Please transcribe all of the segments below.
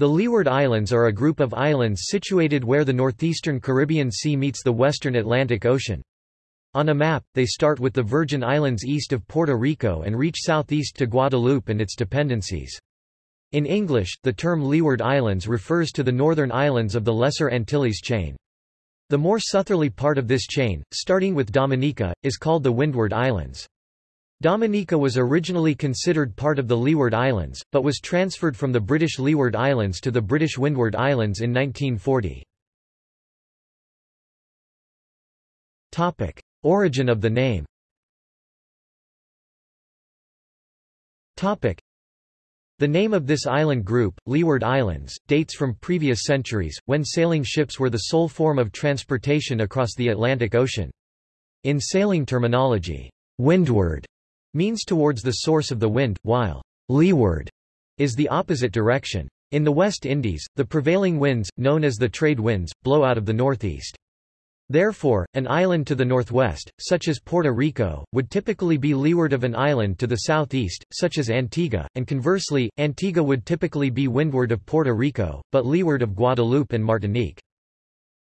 The Leeward Islands are a group of islands situated where the northeastern Caribbean Sea meets the western Atlantic Ocean. On a map, they start with the Virgin Islands east of Puerto Rico and reach southeast to Guadeloupe and its dependencies. In English, the term Leeward Islands refers to the northern islands of the Lesser Antilles chain. The more southerly part of this chain, starting with Dominica, is called the Windward Islands. Dominica was originally considered part of the Leeward Islands, but was transferred from the British Leeward Islands to the British Windward Islands in 1940. Topic. Origin of the name. The name of this island group, Leeward Islands, dates from previous centuries, when sailing ships were the sole form of transportation across the Atlantic Ocean. In sailing terminology, windward means towards the source of the wind, while leeward is the opposite direction. In the West Indies, the prevailing winds, known as the trade winds, blow out of the northeast. Therefore, an island to the northwest, such as Puerto Rico, would typically be leeward of an island to the southeast, such as Antigua, and conversely, Antigua would typically be windward of Puerto Rico, but leeward of Guadeloupe and Martinique.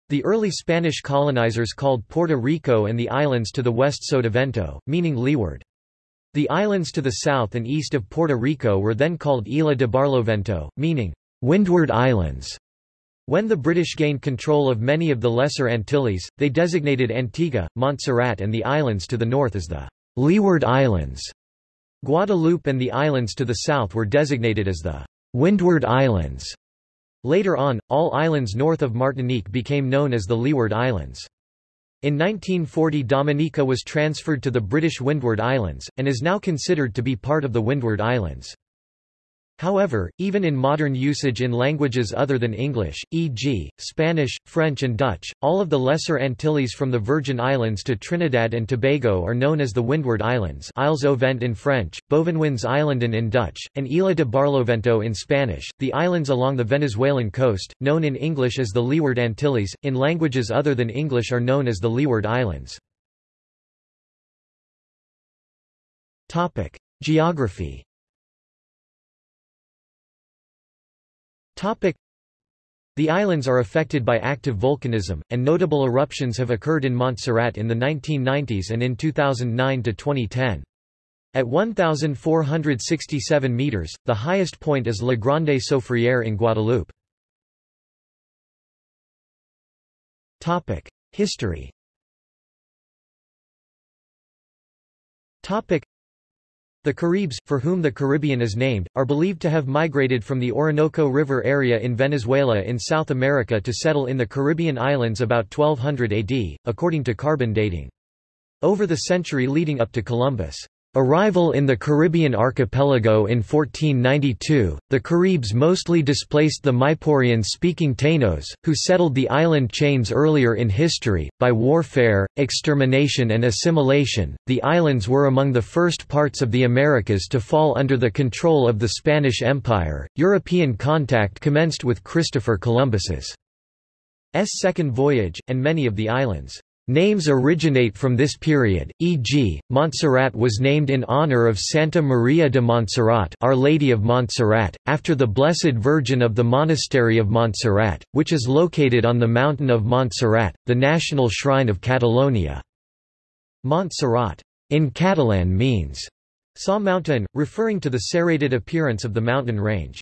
The early Spanish colonizers called Puerto Rico and the islands to the west Sotavento, meaning leeward. The islands to the south and east of Puerto Rico were then called Isla de Barlovento, meaning Windward Islands. When the British gained control of many of the Lesser Antilles, they designated Antigua, Montserrat and the islands to the north as the Leeward Islands. Guadeloupe and the islands to the south were designated as the Windward Islands. Later on, all islands north of Martinique became known as the Leeward Islands. In 1940 Dominica was transferred to the British Windward Islands, and is now considered to be part of the Windward Islands. However, even in modern usage in languages other than English, e.g., Spanish, French and Dutch, all of the Lesser Antilles from the Virgin Islands to Trinidad and Tobago are known as the Windward Islands Isles au Vent in French, Bovenwinds Eilanden in Dutch, and Isla de Barlovento in Spanish. The islands along the Venezuelan coast, known in English as the Leeward Antilles, in languages other than English are known as the Leeward Islands. Geography The islands are affected by active volcanism, and notable eruptions have occurred in Montserrat in the 1990s and in 2009 to 2010. At 1,467 meters, the highest point is La Grande Soufriere in Guadeloupe. History. The Caribs, for whom the Caribbean is named, are believed to have migrated from the Orinoco River area in Venezuela in South America to settle in the Caribbean islands about 1200 AD, according to carbon dating. Over the century leading up to Columbus' Arrival in the Caribbean archipelago in 1492, the Caribs mostly displaced the Maipurean-speaking Taínos, who settled the island chains earlier in history. By warfare, extermination and assimilation, the islands were among the first parts of the Americas to fall under the control of the Spanish Empire. European contact commenced with Christopher Columbus's second voyage, and many of the islands' Names originate from this period, e.g., Montserrat was named in honor of Santa Maria de Montserrat Our Lady of Montserrat, after the Blessed Virgin of the Monastery of Montserrat, which is located on the mountain of Montserrat, the national shrine of Catalonia. Montserrat in Catalan means Sa mountain, referring to the serrated appearance of the mountain range.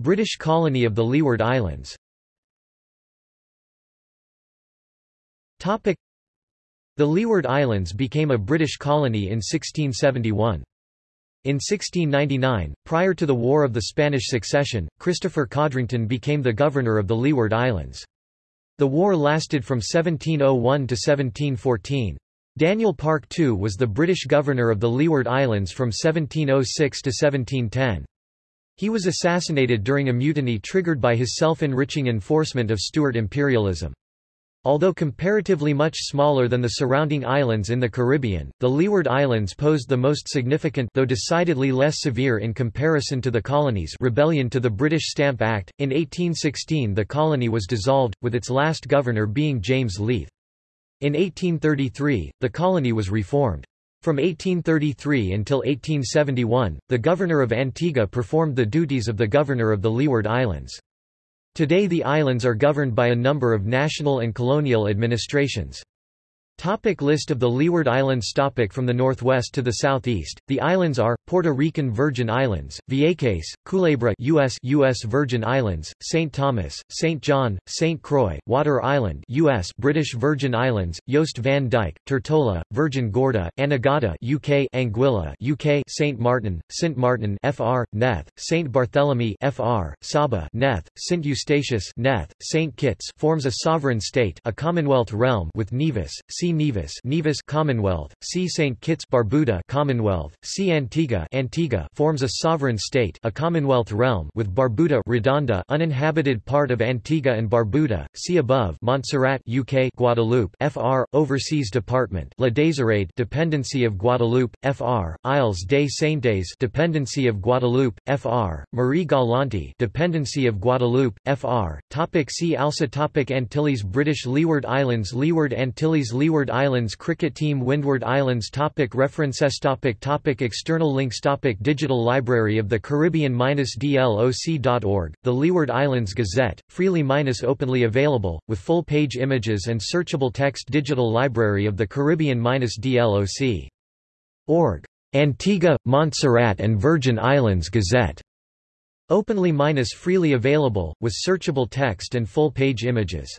British colony of the Leeward Islands The Leeward Islands became a British colony in 1671. In 1699, prior to the War of the Spanish Succession, Christopher Codrington became the governor of the Leeward Islands. The war lasted from 1701 to 1714. Daniel Parke II was the British governor of the Leeward Islands from 1706 to 1710. He was assassinated during a mutiny triggered by his self-enriching enforcement of Stuart imperialism. Although comparatively much smaller than the surrounding islands in the Caribbean, the Leeward Islands posed the most significant though decidedly less severe in comparison to the colonies rebellion to the British Stamp Act. In 1816 the colony was dissolved, with its last governor being James Leith. In 1833, the colony was reformed. From 1833 until 1871, the governor of Antigua performed the duties of the governor of the Leeward Islands. Today the islands are governed by a number of national and colonial administrations. Topic list of the Leeward Islands Topic From the northwest to the southeast, the islands are, Puerto Rican Virgin Islands, Vieques, Culebra US, US Virgin Islands, St. Thomas, St. John, St. Croix, Water Island US British Virgin Islands, Jost van Dyke, Tortola, Virgin Gorda, Anegada UK Anguilla UK St. Martin, St. Martin FR, Neth, St. Barthélemy FR, Saba Neth, St. Eustatius Neth, St. Kitts forms a sovereign state a Commonwealth realm with Nevis, C. Nevis, Nevis Commonwealth, C. St. Kitts Barbuda Commonwealth, C. Antigua Antigua forms a sovereign state a Commonwealth realm with Barbuda Redonda uninhabited part of Antigua and Barbuda, see above Montserrat UK Guadeloupe FR, Overseas Department La Désirade dependency of Guadeloupe, FR, Isles des Saintes dependency of Guadeloupe, FR, Marie Galante dependency of Guadeloupe, FR, Topic See also Topic Antilles British Leeward Islands Leeward Antilles Leeward Windward Islands Cricket Team Windward Islands topic References topic topic External links topic Digital Library of the Caribbean-DLOC.org, The Leeward Islands Gazette, freely-openly available, with full-page images and searchable text Digital Library of the Caribbean-DLOC. Org. Antigua, Montserrat and Virgin Islands Gazette. Openly-freely available, with searchable text and full-page images.